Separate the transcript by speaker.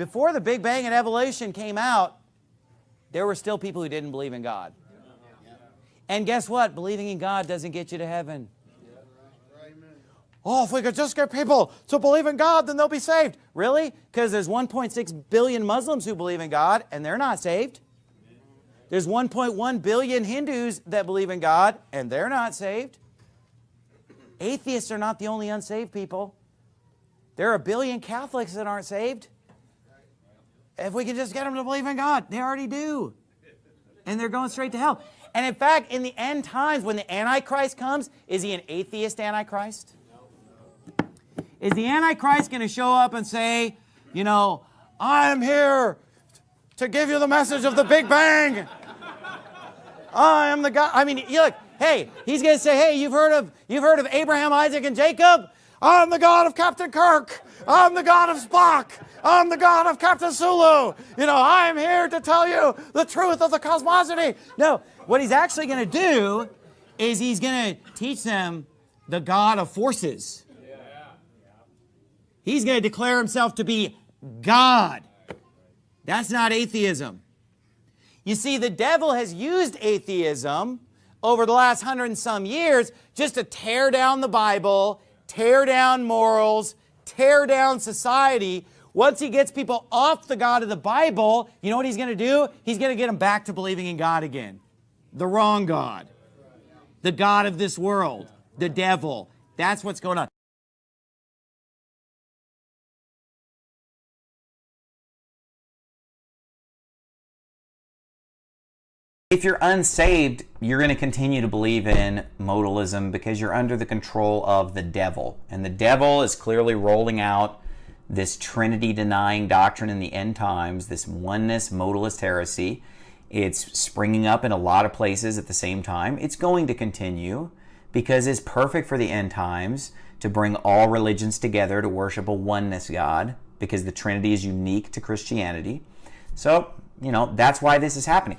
Speaker 1: before the Big Bang and evolution came out, there were still people who didn't believe in God. And guess what? Believing in God doesn't get you to heaven. Oh, if we could just get people to believe in God, then they'll be saved. Really? Because there's 1.6 billion Muslims who believe in God, and they're not saved. There's 1.1 billion Hindus that believe in God, and they're not saved. Atheists are not the only unsaved people. There are a billion Catholics that aren't saved. If we can just get them to believe in God, they already do. And they're going straight to hell. And in fact, in the end times, when the Antichrist comes, is he an atheist Antichrist? Is the Antichrist going to show up and say, you know, I am here to give you the message of the Big Bang. I am the God. I mean, look, hey, he's going to say, hey, you've heard of you've heard of Abraham, Isaac, and Jacob? I'm the God of Captain Kirk. I'm the God of Spock. I'm the God of Captain Sulu. You know, I'm here to tell you the truth of the cosmosity. No, what he's actually going to do is he's going to teach them the God of forces. He's going to declare himself to be God. That's not atheism. You see, the devil has used atheism over the last hundred and some years just to tear down the Bible, tear down morals, tear down society. Once he gets people off the God of the Bible, you know what he's going to do? He's going to get them back to believing in God again. The wrong God. The God of this world. The devil. That's what's going on. If you're unsaved, you're going to continue to believe in modalism because you're under the control of the devil. And the devil is clearly rolling out this Trinity denying doctrine in the end times, this oneness modalist heresy. It's springing up in a lot of places at the same time. It's going to continue because it's perfect for the end times to bring all religions together to worship a oneness God because the Trinity is unique to Christianity. So, you know, that's why this is happening.